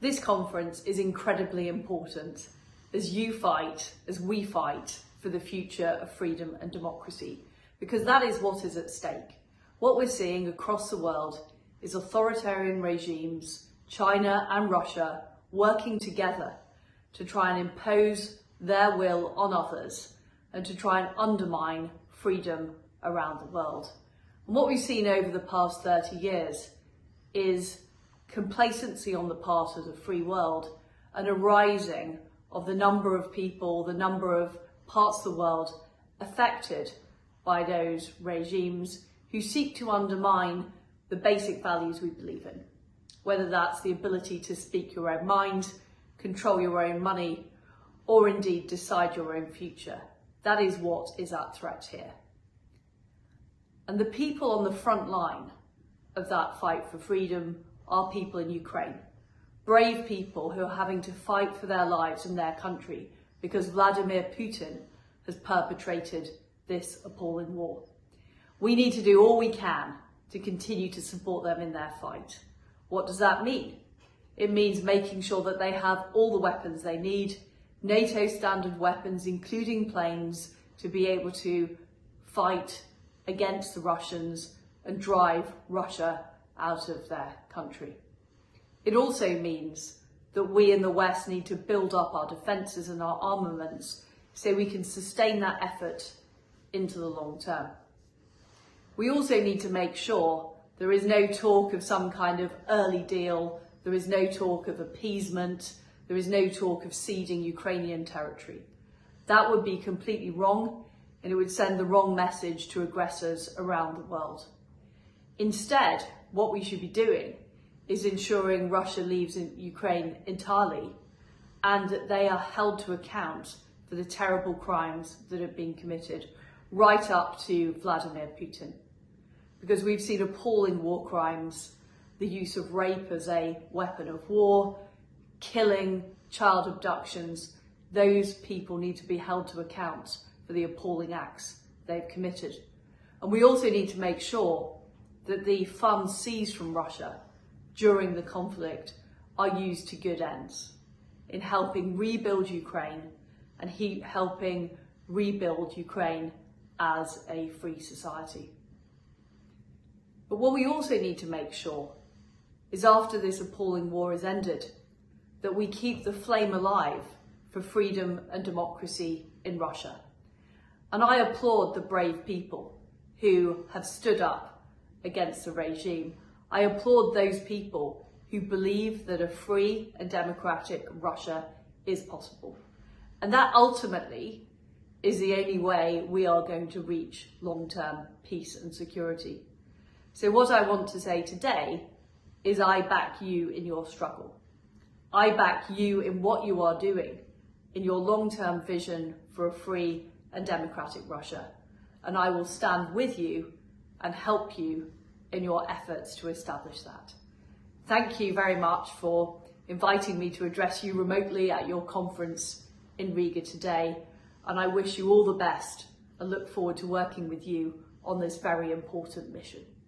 This conference is incredibly important as you fight, as we fight for the future of freedom and democracy, because that is what is at stake. What we're seeing across the world is authoritarian regimes, China and Russia, working together to try and impose their will on others and to try and undermine freedom around the world. And what we've seen over the past 30 years is complacency on the part of the free world and a rising of the number of people, the number of parts of the world affected by those regimes who seek to undermine the basic values we believe in, whether that's the ability to speak your own mind, control your own money, or indeed decide your own future. That is what is at threat here. And the people on the front line of that fight for freedom are people in Ukraine. Brave people who are having to fight for their lives and their country because Vladimir Putin has perpetrated this appalling war. We need to do all we can to continue to support them in their fight. What does that mean? It means making sure that they have all the weapons they need, NATO standard weapons, including planes, to be able to fight against the Russians and drive Russia out of their country. It also means that we in the West need to build up our defences and our armaments so we can sustain that effort into the long term. We also need to make sure there is no talk of some kind of early deal, there is no talk of appeasement, there is no talk of ceding Ukrainian territory. That would be completely wrong and it would send the wrong message to aggressors around the world. Instead, what we should be doing is ensuring Russia leaves in Ukraine entirely and that they are held to account for the terrible crimes that have been committed right up to Vladimir Putin. Because we've seen appalling war crimes, the use of rape as a weapon of war, killing, child abductions, those people need to be held to account for the appalling acts they've committed. And we also need to make sure that the funds seized from Russia during the conflict are used to good ends in helping rebuild Ukraine and he helping rebuild Ukraine as a free society. But what we also need to make sure is after this appalling war is ended, that we keep the flame alive for freedom and democracy in Russia. And I applaud the brave people who have stood up against the regime. I applaud those people who believe that a free and democratic Russia is possible. And that ultimately is the only way we are going to reach long-term peace and security. So what I want to say today is I back you in your struggle. I back you in what you are doing, in your long-term vision for a free and democratic Russia. And I will stand with you and help you in your efforts to establish that. Thank you very much for inviting me to address you remotely at your conference in Riga today. And I wish you all the best and look forward to working with you on this very important mission.